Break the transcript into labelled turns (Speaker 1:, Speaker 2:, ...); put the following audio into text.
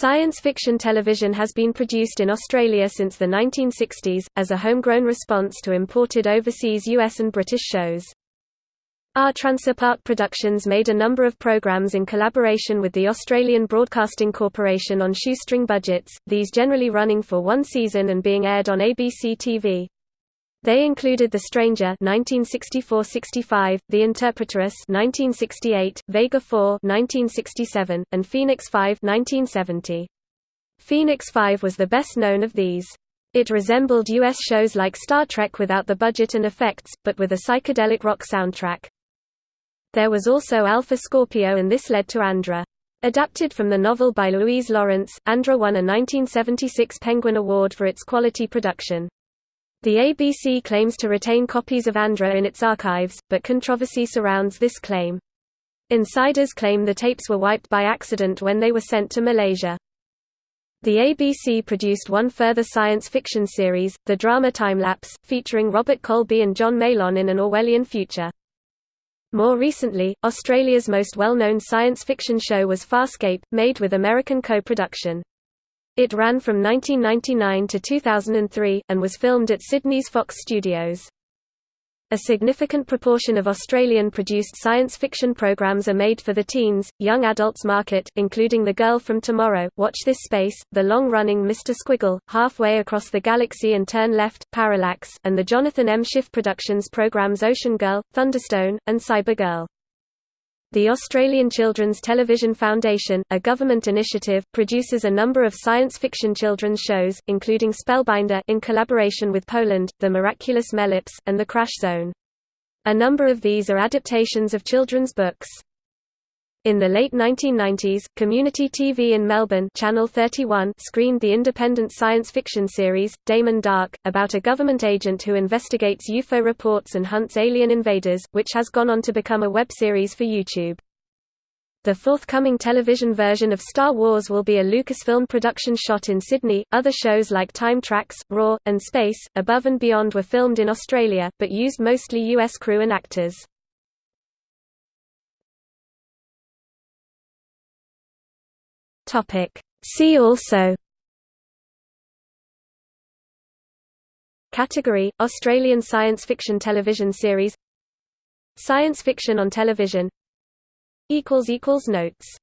Speaker 1: Science fiction television has been produced in Australia since the 1960s, as a homegrown response to imported overseas US and British shows. Artransa Park Productions made a number of programs in collaboration with the Australian Broadcasting Corporation on shoestring budgets, these generally running for one season and being aired on ABC TV. They included The Stranger (1964–65), The Interpretaris (1968), Vega 4 (1967), and Phoenix 5 (1970). Phoenix 5 was the best known of these. It resembled U.S. shows like Star Trek without the budget and effects, but with a psychedelic rock soundtrack. There was also Alpha Scorpio and this led to Andra. Adapted from the novel by Louise Lawrence, Andra won a 1976 Penguin Award for its quality production. The ABC claims to retain copies of Andra in its archives, but controversy surrounds this claim. Insiders claim the tapes were wiped by accident when they were sent to Malaysia. The ABC produced one further science fiction series, the drama Timelapse, featuring Robert Coleby and John Meillon in an Orwellian future. More recently, Australia's most well-known science fiction show was Farscape, made with American co-production. It ran from 1999 to 2003, and was filmed at Sydney's Fox Studios. A significant proportion of Australian-produced science fiction programs are made for the teens, young adults market, including The Girl from Tomorrow, Watch This Space, the long-running Mr. Squiggle, Halfway Across the Galaxy and Turn Left, Parallax, and the Jonathan M. Schiff Productions programs Ocean Girl, Thunderstone, and Cyber Girl. The Australian Children's Television Foundation, a government initiative, produces a number of science fiction children's shows, including Spellbinder in collaboration with Poland, The Miraculous Mellops, and The Crash Zone. A number of these are adaptations of children's books. In the late 1990s, Community TV in Melbourne Channel 31 screened the independent science fiction series, Damon Dark, about a government agent who investigates UFO reports and hunts alien invaders, which has gone on to become a web series for YouTube. The forthcoming television version of Star Wars will be a Lucasfilm production shot in Sydney. Other shows like Time Trax, Roar, and Space, Above and Beyond were filmed in Australia, but used mostly US crew and actors. Topic. See also Category – Australian science fiction television series Science fiction on television Notes